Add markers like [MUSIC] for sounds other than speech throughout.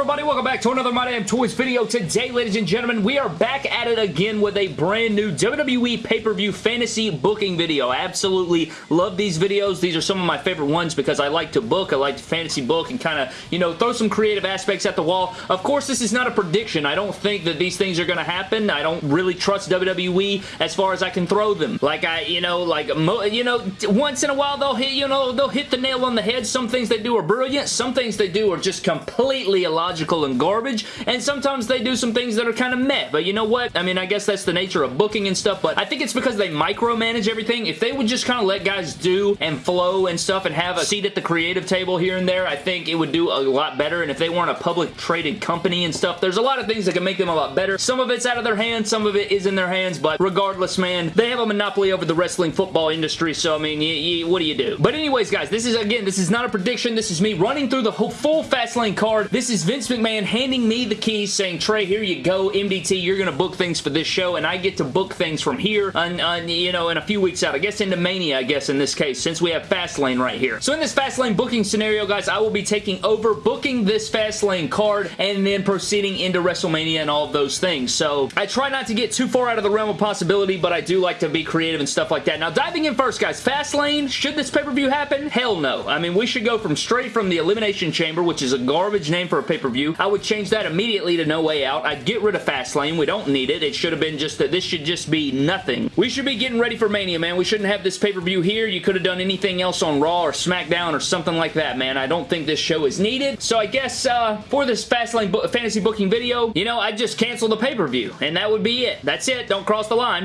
everybody? Welcome back to another My Damn Toys video. Today, ladies and gentlemen, we are back at it again with a brand new WWE pay-per-view fantasy booking video. I absolutely love these videos. These are some of my favorite ones because I like to book, I like to fantasy book, and kind of, you know, throw some creative aspects at the wall. Of course, this is not a prediction. I don't think that these things are going to happen. I don't really trust WWE as far as I can throw them. Like, I, you know, like, you know, once in a while they'll hit, you know, they'll hit the nail on the head. Some things they do are brilliant. Some things they do are just completely illogical and garbage, and sometimes they do some things that are kind of meh, but you know what? I mean, I guess that's the nature of booking and stuff, but I think it's because they micromanage everything. If they would just kind of let guys do and flow and stuff and have a seat at the creative table here and there, I think it would do a lot better, and if they weren't a public traded company and stuff, there's a lot of things that can make them a lot better. Some of it's out of their hands, some of it is in their hands, but regardless, man, they have a monopoly over the wrestling football industry, so I mean, what do you do? But anyways, guys, this is, again, this is not a prediction. This is me running through the whole full Fastlane card. This is Vince McMahon handing me the keys saying, Trey, here you go, MDT, you're going to book things for this show, and I get to book things from here, on, on, you know, in a few weeks out. I guess into Mania, I guess, in this case, since we have Fastlane right here. So in this Fastlane booking scenario, guys, I will be taking over booking this Fastlane card and then proceeding into WrestleMania and all of those things. So I try not to get too far out of the realm of possibility, but I do like to be creative and stuff like that. Now, diving in first, guys, Fastlane, should this pay-per-view happen? Hell no. I mean, we should go from straight from the Elimination Chamber, which is a garbage name for a pay-per-view. I would change that immediately to No Way Out. I'd get rid of Fastlane. We don't need it. It should have been just that this should just be nothing. We should be getting ready for Mania, man. We shouldn't have this pay-per-view here. You could have done anything else on Raw or SmackDown or something like that, man. I don't think this show is needed. So I guess uh, for this Fastlane bo fantasy booking video, you know, I'd just cancel the pay-per-view. And that would be it. That's it. Don't cross the line.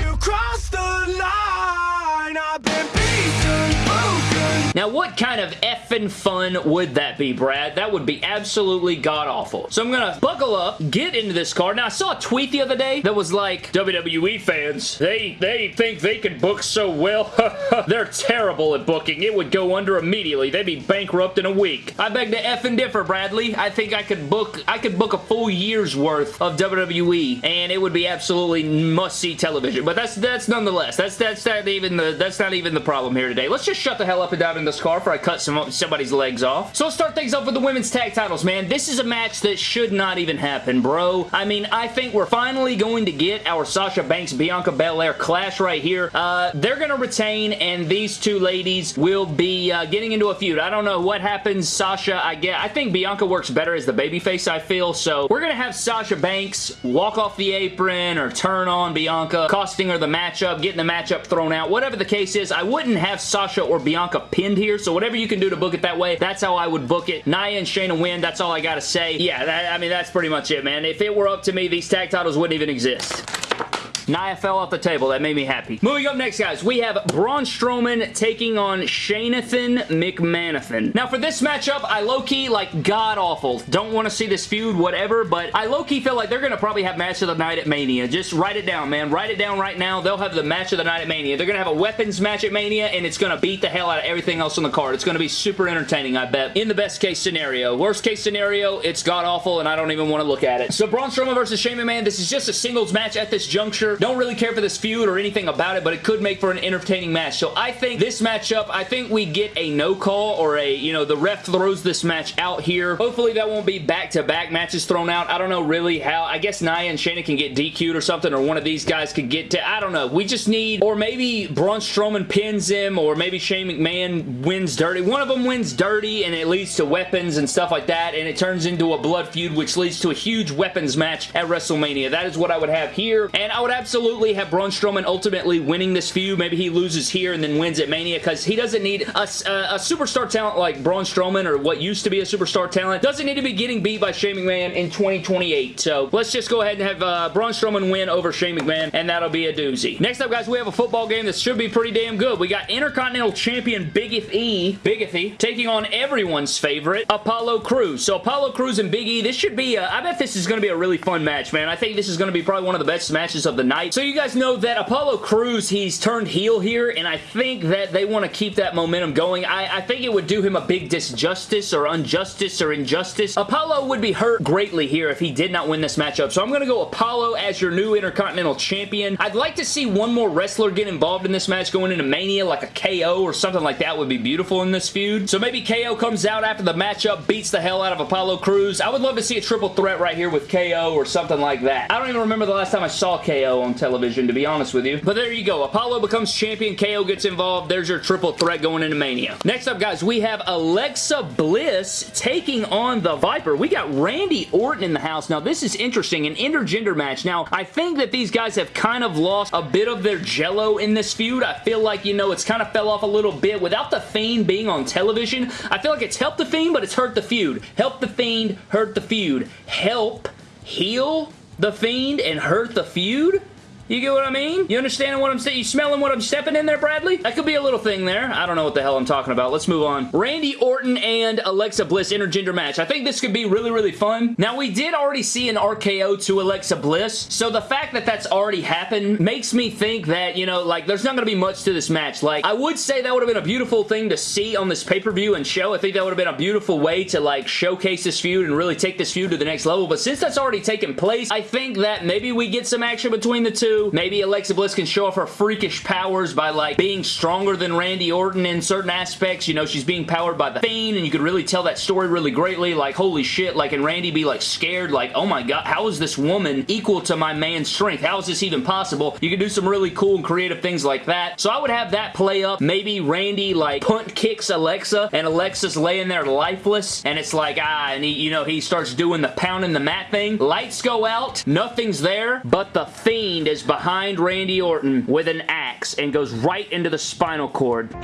You crossed the line. I've been now, what kind of effing fun would that be, Brad? That would be absolutely god-awful. So I'm gonna buckle up, get into this card. Now, I saw a tweet the other day that was like, WWE fans, they, they think they can book so well. [LAUGHS] They're terrible at booking. It would go under immediately. They'd be bankrupt in a week. I beg to effing differ, Bradley. I think I could book, I could book a full year's worth of WWE, and it would be absolutely must-see television. But that's, that's nonetheless, that's, that's not even the, that's not even the problem here today. Let's just shut the hell up and dive in this car before I cut some, somebody's legs off. So let's start things off with the women's tag titles, man. This is a match that should not even happen, bro. I mean, I think we're finally going to get our Sasha Banks Bianca Belair clash right here. Uh, they're going to retain, and these two ladies will be uh, getting into a feud. I don't know what happens. Sasha, I get. I think Bianca works better as the babyface, I feel. So we're going to have Sasha Banks walk off the apron or turn on Bianca, costing her the matchup, getting the matchup thrown out. Whatever the case is, I wouldn't have Sasha or Bianca pinned here, so whatever you can do to book it that way, that's how I would book it. Nia and Shayna win, that's all I gotta say. Yeah, that, I mean, that's pretty much it, man. If it were up to me, these tag titles wouldn't even exist. Nia fell off the table. That made me happy. Moving up next, guys, we have Braun Strowman taking on Shanathan McManathan. Now, for this matchup, I low-key, like, god-awful. Don't want to see this feud, whatever, but I low-key feel like they're going to probably have match of the night at Mania. Just write it down, man. Write it down right now. They'll have the match of the night at Mania. They're going to have a weapons match at Mania, and it's going to beat the hell out of everything else on the card. It's going to be super entertaining, I bet. In the best case scenario. Worst case scenario, it's god-awful, and I don't even want to look at it. So, Braun Strowman versus Shane McMahon, this is just a singles match at this juncture. Don't really care for this feud or anything about it, but it could make for an entertaining match. So I think this matchup, I think we get a no call or a, you know, the ref throws this match out here. Hopefully that won't be back-to-back -back matches thrown out. I don't know really how. I guess Nia and Shayna can get DQ'd or something, or one of these guys could get to, I don't know. We just need, or maybe Braun Strowman pins him, or maybe Shane McMahon wins dirty. One of them wins dirty, and it leads to weapons and stuff like that, and it turns into a blood feud, which leads to a huge weapons match at WrestleMania. That is what I would have here, and I would absolutely have Braun Strowman ultimately winning this feud. Maybe he loses here and then wins at Mania because he doesn't need a, a, a, superstar talent like Braun Strowman or what used to be a superstar talent. Doesn't need to be getting beat by Shane McMahon in 2028. So let's just go ahead and have uh, Braun Strowman win over Shane McMahon and that'll be a doozy. Next up, guys, we have a football game that should be pretty damn good. We got Intercontinental Champion Biggith E, Big E, taking on everyone's favorite, Apollo Crews. So Apollo Crews and Big E, this should be, a, I bet this is going to be a really fun match, man. I think this is going to be probably one of the best matches of the night night. So you guys know that Apollo Crews, he's turned heel here, and I think that they want to keep that momentum going. I, I think it would do him a big disjustice or injustice or injustice. Apollo would be hurt greatly here if he did not win this matchup. So I'm going to go Apollo as your new Intercontinental Champion. I'd like to see one more wrestler get involved in this match going into Mania, like a KO or something like that would be beautiful in this feud. So maybe KO comes out after the matchup, beats the hell out of Apollo Crews. I would love to see a triple threat right here with KO or something like that. I don't even remember the last time I saw KO on television, to be honest with you. But there you go. Apollo becomes champion. KO gets involved. There's your triple threat going into Mania. Next up, guys, we have Alexa Bliss taking on the Viper. We got Randy Orton in the house. Now, this is interesting. An intergender match. Now, I think that these guys have kind of lost a bit of their jello in this feud. I feel like, you know, it's kind of fell off a little bit. Without The Fiend being on television, I feel like it's helped The Fiend, but it's hurt The feud. Help The Fiend, hurt The feud. Help, heal The Fiend, and hurt The feud? You get what I mean? You understand what I'm saying? You smelling what I'm stepping in there, Bradley? That could be a little thing there. I don't know what the hell I'm talking about. Let's move on. Randy Orton and Alexa Bliss intergender match. I think this could be really, really fun. Now, we did already see an RKO to Alexa Bliss, so the fact that that's already happened makes me think that, you know, like, there's not going to be much to this match. Like, I would say that would have been a beautiful thing to see on this pay-per-view and show. I think that would have been a beautiful way to, like, showcase this feud and really take this feud to the next level, but since that's already taken place, I think that maybe we get some action between the two. Maybe Alexa Bliss can show off her freakish powers by like being stronger than Randy Orton in certain aspects. You know, she's being powered by the Fiend and you could really tell that story really greatly. Like, holy shit, like, and Randy be like scared, like, oh my god, how is this woman equal to my man's strength? How is this even possible? You could do some really cool and creative things like that. So I would have that play up. Maybe Randy like punt kicks Alexa and Alexa's laying there lifeless and it's like, ah, and he, you know, he starts doing the pounding the mat thing. Lights go out, nothing's there, but the Fiend is behind Randy Orton with an axe and goes right into the spinal cord.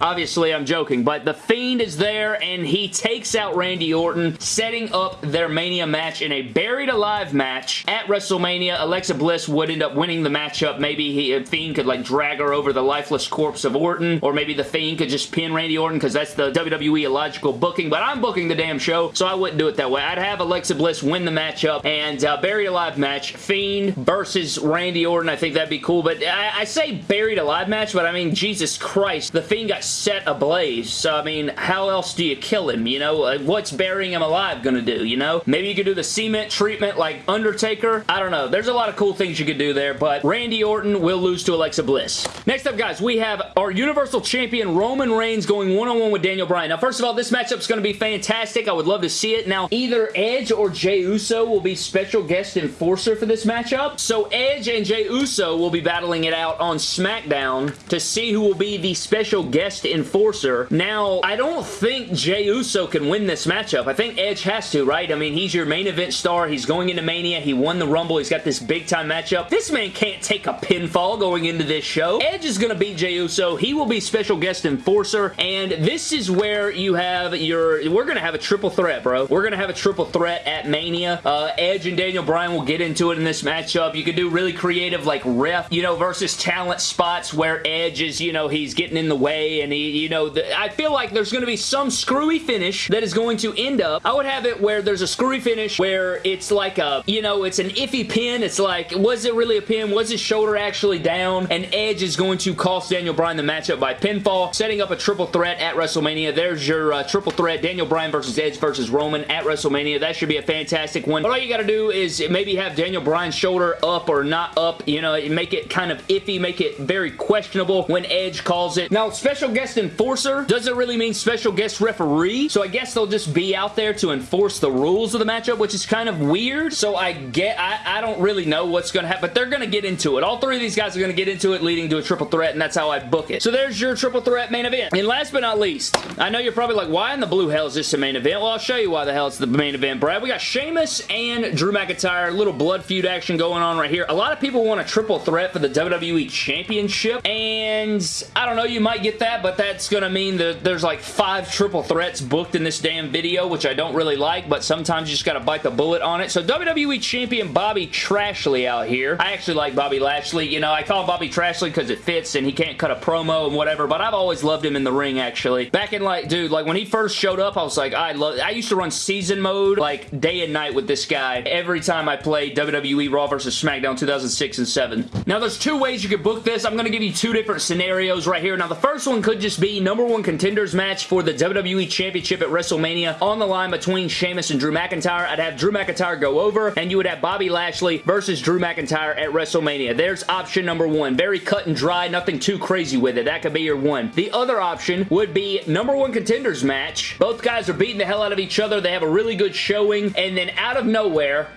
Obviously, I'm joking, but The Fiend is there and he takes out Randy Orton, setting up their Mania match in a Buried Alive match at WrestleMania. Alexa Bliss would end up winning the matchup. Maybe he, Fiend could like drag her over the lifeless corpse of Orton, or maybe The Fiend could just pin Randy Orton because that's the WWE illogical booking, but I'm booking the damn show, so I wouldn't do it that way. I'd have Alexa Bliss win the matchup and uh, Buried Alive match, Fiend versus Randy Orton. I think that'd be cool, but I, I, say buried alive match, but I mean, Jesus Christ, the Fiend got set ablaze, so I mean, how else do you kill him, you know? What's burying him alive gonna do, you know? Maybe you could do the cement treatment like Undertaker. I don't know. There's a lot of cool things you could do there, but Randy Orton will lose to Alexa Bliss. Next up, guys, we have our Universal Champion Roman Reigns going one-on-one -on -one with Daniel Bryan. Now, first of all, this matchup's gonna be fantastic. I would love to see it. Now, either Edge or Jey Uso will be special guest enforcer for this matchup. So, Edge and Jey Uso will be battling it out on SmackDown to see who will be the special guest enforcer. Now, I don't think Jey Uso can win this matchup. I think Edge has to, right? I mean, he's your main event star. He's going into Mania. He won the Rumble. He's got this big-time matchup. This man can't take a pinfall going into this show. Edge is going to beat Jey Uso. He will be special guest enforcer, and this is where you have your... We're going to have a triple threat, bro. We're going to have a triple threat at Mania. Uh, Edge and Daniel Bryan will get into it in this matchup. You could do really creative like ref, you know, versus talent spots where Edge is, you know, he's getting in the way and he, you know, the, I feel like there's going to be some screwy finish that is going to end up. I would have it where there's a screwy finish where it's like a, you know, it's an iffy pin. It's like, was it really a pin? Was his shoulder actually down? And Edge is going to cost Daniel Bryan the matchup by pinfall, setting up a triple threat at WrestleMania. There's your uh, triple threat, Daniel Bryan versus Edge versus Roman at WrestleMania. That should be a fantastic one. But all you got to do is maybe have Daniel Bryan's shoulder up or not up, you know, make it kind of iffy, make it very questionable when Edge calls it. Now, special guest enforcer doesn't really mean special guest referee, so I guess they'll just be out there to enforce the rules of the matchup, which is kind of weird, so I get, I, I don't really know what's going to happen, but they're going to get into it. All three of these guys are going to get into it, leading to a triple threat, and that's how I book it. So there's your triple threat main event. And last but not least, I know you're probably like, why in the blue hell is this a main event? Well, I'll show you why the hell it's the main event, Brad. We got Sheamus and Drew McIntyre, little blood feud action going on right here. A lot of people want a triple threat for the WWE WWE Championship, and I don't know, you might get that, but that's gonna mean that there's like five triple threats booked in this damn video, which I don't really like, but sometimes you just gotta bite the bullet on it. So WWE Champion Bobby Trashley out here. I actually like Bobby Lashley. You know, I call him Bobby Trashley because it fits and he can't cut a promo and whatever, but I've always loved him in the ring, actually. Back in like, dude, like when he first showed up, I was like, I love, I used to run season mode like day and night with this guy every time I played WWE Raw versus SmackDown 2006 and 7. Now, there's two ways you could book this. I'm going to give you two different scenarios right here. Now, the first one could just be number one contenders match for the WWE Championship at WrestleMania on the line between Sheamus and Drew McIntyre. I'd have Drew McIntyre go over, and you would have Bobby Lashley versus Drew McIntyre at WrestleMania. There's option number one. Very cut and dry, nothing too crazy with it. That could be your one. The other option would be number one contenders match. Both guys are beating the hell out of each other. They have a really good showing, and then out of nowhere,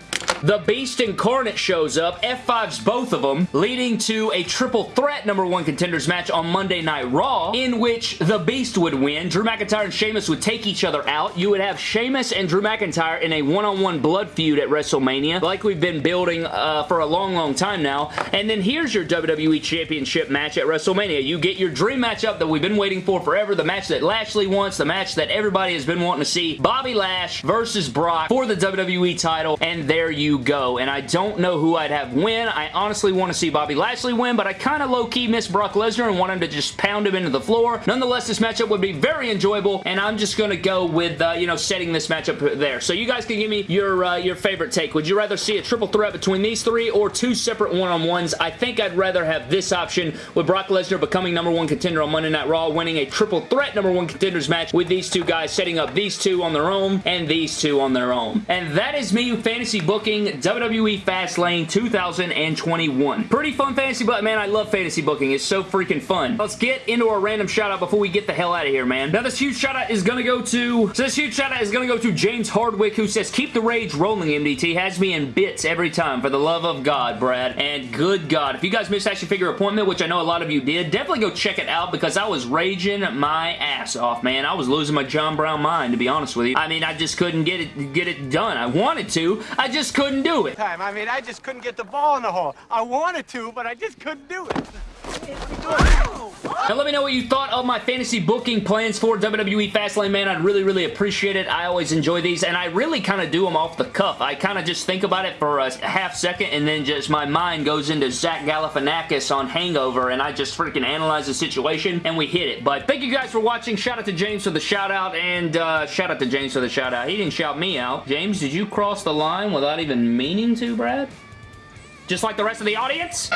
the Beast Incarnate shows up, F5s both of them, leading to a triple threat number one contenders match on Monday Night Raw, in which the Beast would win. Drew McIntyre and Sheamus would take each other out. You would have Sheamus and Drew McIntyre in a one-on-one -on -one blood feud at WrestleMania, like we've been building uh, for a long, long time now. And then here's your WWE Championship match at WrestleMania. You get your dream matchup that we've been waiting for forever, the match that Lashley wants, the match that everybody has been wanting to see, Bobby Lash versus Brock for the WWE title, and there you you go. And I don't know who I'd have win. I honestly want to see Bobby Lashley win, but I kind of low-key miss Brock Lesnar and want him to just pound him into the floor. Nonetheless, this matchup would be very enjoyable, and I'm just going to go with, uh, you know, setting this matchup there. So you guys can give me your, uh, your favorite take. Would you rather see a triple threat between these three or two separate one-on-ones? I think I'd rather have this option with Brock Lesnar becoming number one contender on Monday Night Raw, winning a triple threat number one contenders match with these two guys, setting up these two on their own and these two on their own. And that is me fantasy booking WWE Fastlane 2021. Pretty fun fantasy, but man, I love fantasy booking. It's so freaking fun. Let's get into a random shout out before we get the hell out of here, man. Now, this huge shout out is going to go to, so this huge shout out is going to go to James Hardwick, who says, keep the rage rolling, MDT. Has me in bits every time. For the love of God, Brad. And good God, if you guys missed Action Figure Appointment, which I know a lot of you did, definitely go check it out because I was raging my ass off, man. I was losing my John Brown mind, to be honest with you. I mean, I just couldn't get it, get it done. I wanted to. I just couldn't couldn't do it. Time. I mean, I just couldn't get the ball in the hole. I wanted to, but I just couldn't do it. Now let me know what you thought of my fantasy booking plans for WWE Fastlane, man. I'd really, really appreciate it. I always enjoy these, and I really kind of do them off the cuff. I kind of just think about it for a half second, and then just my mind goes into Zach Galifianakis on Hangover, and I just freaking analyze the situation, and we hit it. But thank you guys for watching. Shout out to James for the shout out, and uh, shout out to James for the shout out. He didn't shout me out. James, did you cross the line without even meaning to, Brad? Just like the rest of the audience?